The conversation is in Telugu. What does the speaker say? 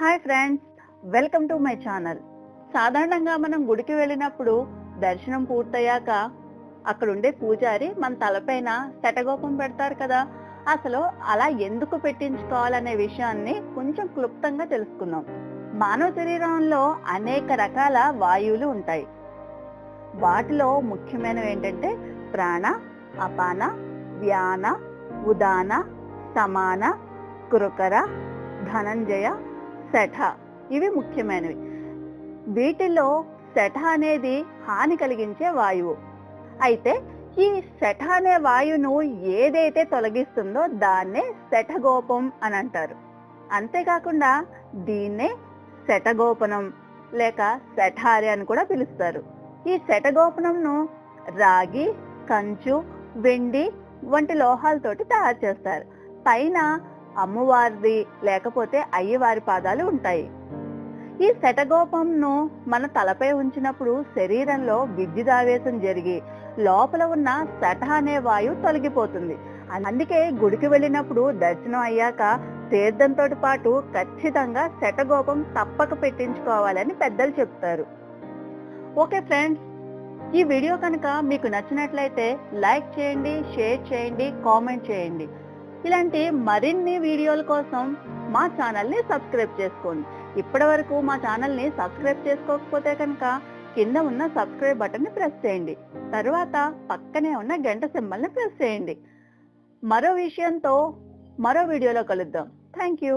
Hi friends welcome to my channel. సాధారణంగా మనం గుడికి వెళ్ళినప్పుడు దర్శనం పూర్తయ్యాక అక్కడ ఉండే పూజారి మన తలపైన శటగోపం పెడతారు కదా. అసలు అలా ఎందుకు పెట్టించుకోవాలనే విషయాన్ని కొంచెం క్లుప్తంగా తెలుసుకుందాం. మానవ శరీరంలో అనేక రకాల వాయువులు ఉంటాయి. వాటిలో ముఖ్యమైనవి ఏంటంటే ప్రాణ అపాన వ్యాన ఉదాన సమాన కురుకర ధనంజయ శఠ ఇవి ముఖ్యమైనవి. వీటిలో శఠ అనేది హాని కలిగించే వాయువు. అయితే ఈ శఠ అనే వాయువును ఏదైతే తొలగిస్తుందో దాన్నే శఠగోపం అని అంటారు. అంతేకాకుండా దీన్నే శఠగోపనం లేక శఠారి అని కూడా పిలుస్తారు. ఈ శఠగోపనంను రాగి కంచు వెండి వంటి లోహాలతోటి తయారు చేస్తారు. పైన అమ్మవారిది లేకపోతే అయ్యవారి పాదాలు ఉంటాయి. ఈ శటగోపంను మన తలపై ఉంచినప్పుడు శరీరంలో విద్యుదావేశం జరిగి లోపల ఉన్న శట అనే వాయువు తొలగిపోతుంది. అందుకే గుడికి వెళ్ళినప్పుడు దర్శనం అయ్యాక తీర్థంతో పాటు ఖచ్చితంగా శటగోపం తప్పక పెట్టించుకోవాలని పెద్దలు చెప్తారు. ఓకే ఫ్రెండ్స్ ఈ వీడియో కనుక మీకు నచ్చినట్లయితే లైక్ చేయండి షేర్ చేయండి కామెంట్ చేయండి. ఇలాంటి మరిన్ని వీడియోల కోసం మా ఛానల్ని సబ్స్క్రైబ్ చేసుకోండి. ఇప్పటి వరకు మా ఛానల్ని సబ్స్క్రైబ్ చేసుకోకపోతే కనుక కింద ఉన్న సబ్స్క్రైబ్ బటన్ని ప్రెస్ చేయండి. తర్వాత పక్కనే ఉన్న గంట సింబల్ని ప్రెస్ చేయండి. మరో విషయంతో మరో వీడియోలో కలుద్దాం. Thank you.